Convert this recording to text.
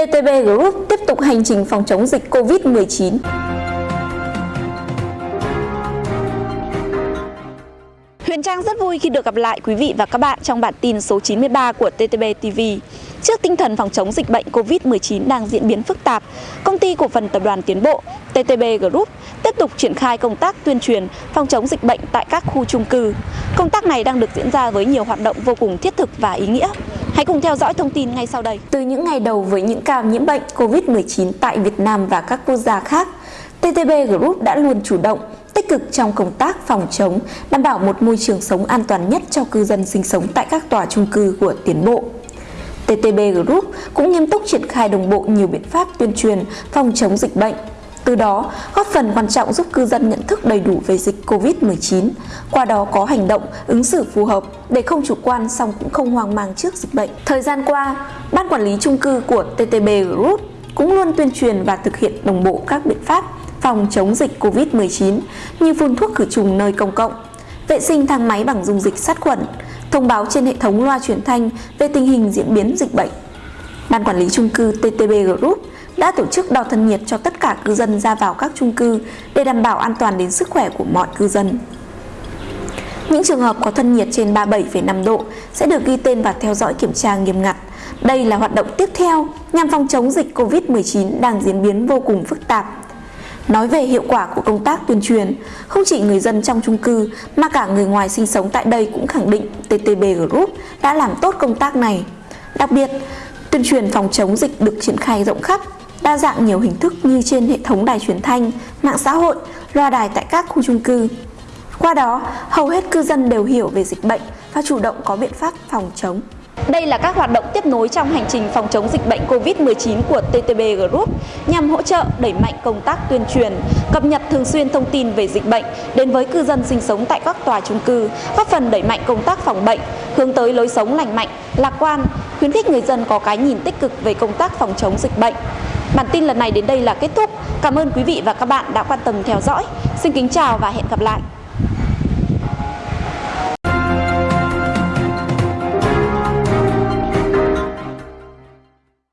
TTB Group tiếp tục hành trình phòng chống dịch COVID-19. Huyền Trang rất vui khi được gặp lại quý vị và các bạn trong bản tin số 93 của TTB TV. Trước tinh thần phòng chống dịch bệnh COVID-19 đang diễn biến phức tạp, công ty cổ phần tập đoàn Tiến Bộ TTB Group tiếp tục triển khai công tác tuyên truyền phòng chống dịch bệnh tại các khu chung cư. Công tác này đang được diễn ra với nhiều hoạt động vô cùng thiết thực và ý nghĩa. Hãy cùng theo dõi thông tin ngay sau đây. Từ những ngày đầu với những ca nhiễm bệnh COVID-19 tại Việt Nam và các quốc gia khác, TTB Group đã luôn chủ động, tích cực trong công tác phòng chống, đảm bảo một môi trường sống an toàn nhất cho cư dân sinh sống tại các tòa chung cư của Tiến Bộ. TTB Group cũng nghiêm túc triển khai đồng bộ nhiều biện pháp tuyên truyền phòng chống dịch bệnh. Từ đó, góp phần quan trọng giúp cư dân nhận thức đầy đủ về dịch COVID-19, qua đó có hành động, ứng xử phù hợp để không chủ quan song cũng không hoang mang trước dịch bệnh. Thời gian qua, Ban Quản lý chung cư của TTB Group cũng luôn tuyên truyền và thực hiện đồng bộ các biện pháp phòng chống dịch COVID-19 như phun thuốc khử trùng nơi công cộng, vệ sinh thang máy bằng dung dịch sát khuẩn, thông báo trên hệ thống loa truyền thanh về tình hình diễn biến dịch bệnh. Ban quản lý chung cư TTB Group đã tổ chức đo thân nhiệt cho tất cả cư dân ra vào các chung cư để đảm bảo an toàn đến sức khỏe của mọi cư dân. Những trường hợp có thân nhiệt trên 37,5 độ sẽ được ghi tên và theo dõi kiểm tra nghiêm ngặt. Đây là hoạt động tiếp theo nhằm phòng chống dịch COVID-19 đang diễn biến vô cùng phức tạp Nói về hiệu quả của công tác tuyên truyền, không chỉ người dân trong chung cư mà cả người ngoài sinh sống tại đây cũng khẳng định TTB Group đã làm tốt công tác này. Đặc biệt, tuyên truyền phòng chống dịch được triển khai rộng khắp, đa dạng nhiều hình thức như trên hệ thống đài truyền thanh, mạng xã hội, loa đài tại các khu chung cư. Qua đó, hầu hết cư dân đều hiểu về dịch bệnh và chủ động có biện pháp phòng chống. Đây là các hoạt động tiếp nối trong hành trình phòng chống dịch bệnh COVID-19 của TTB Group nhằm hỗ trợ đẩy mạnh công tác tuyên truyền, cập nhật thường xuyên thông tin về dịch bệnh đến với cư dân sinh sống tại các tòa chung cư, góp phần đẩy mạnh công tác phòng bệnh, hướng tới lối sống lành mạnh, lạc quan, khuyến khích người dân có cái nhìn tích cực về công tác phòng chống dịch bệnh. Bản tin lần này đến đây là kết thúc. Cảm ơn quý vị và các bạn đã quan tâm theo dõi. Xin kính chào và hẹn gặp lại.